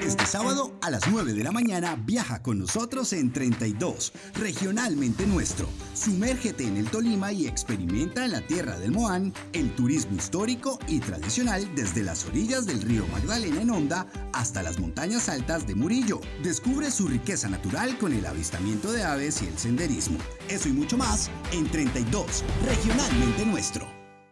Este sábado a las 9 de la mañana viaja con nosotros en 32, regionalmente nuestro. Sumérgete en el Tolima y experimenta en la tierra del Moán el turismo histórico y tradicional desde las orillas del río Magdalena en Honda hasta las montañas altas de Murillo. Descubre su riqueza natural con el avistamiento de aves y el senderismo. Eso y mucho más en 32, regionalmente nuestro.